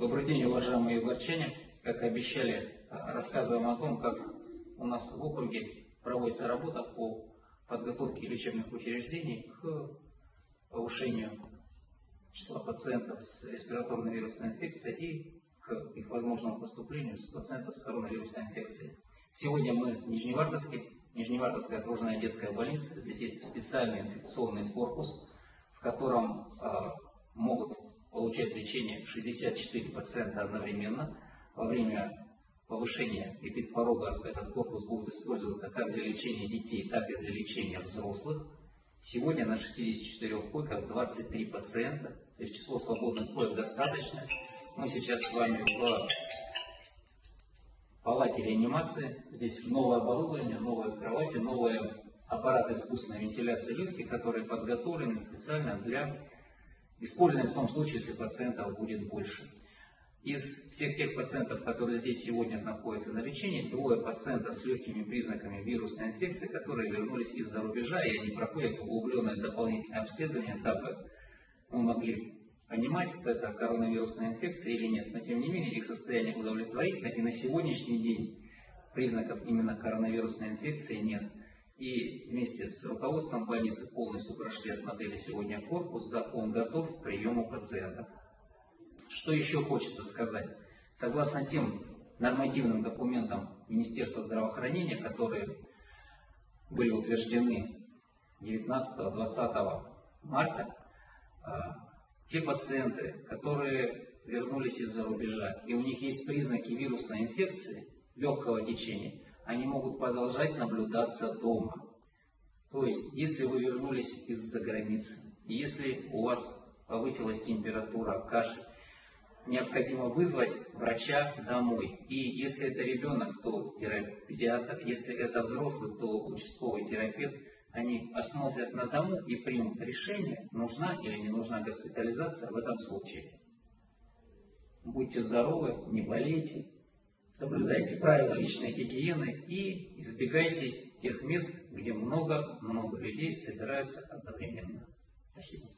Добрый день, уважаемые югорчане. Как и обещали, рассказываем о том, как у нас в округе проводится работа по подготовке лечебных учреждений к повышению числа пациентов с респираторной вирусной инфекцией и к их возможному поступлению с пациентов с коронавирусной инфекцией. Сегодня мы в Нижневартовске, Нижневартовская окружная детская больница. Здесь есть специальный инфекционный корпус, в котором э, могут получать лечение 64 пациента одновременно. Во время повышения эпидпорога этот корпус будет использоваться как для лечения детей, так и для лечения взрослых. Сегодня на 64 койках 23 пациента, то есть число свободных коек достаточно. Мы сейчас с вами в палате реанимации. Здесь новое оборудование, новые кровати, новые аппараты искусственной вентиляции легких, которые подготовлены специально для Используем в том случае, если пациентов будет больше. Из всех тех пациентов, которые здесь сегодня находятся на лечении, двое пациентов с легкими признаками вирусной инфекции, которые вернулись из-за рубежа, и они проходят углубленное дополнительное обследование, дабы мы могли понимать, это коронавирусная инфекция или нет. Но тем не менее, их состояние удовлетворительно, и на сегодняшний день признаков именно коронавирусной инфекции нет. И вместе с руководством больницы полностью прошли, осмотрели сегодня корпус, да, он готов к приему пациентов. Что еще хочется сказать? Согласно тем нормативным документам Министерства здравоохранения, которые были утверждены 19-20 марта, а, те пациенты, которые вернулись из-за рубежа, и у них есть признаки вирусной инфекции, легкого течения, они могут продолжать наблюдаться дома. То есть, если вы вернулись из-за границы, если у вас повысилась температура, кашель, необходимо вызвать врача домой. И если это ребенок, то педиатр, если это взрослый, то участковый терапевт, они осмотрят на дому и примут решение, нужна или не нужна госпитализация в этом случае. Будьте здоровы, не болейте, соблюдайте правила личной гигиены и избегайте тех мест, где много-много людей собираются одновременно. Спасибо.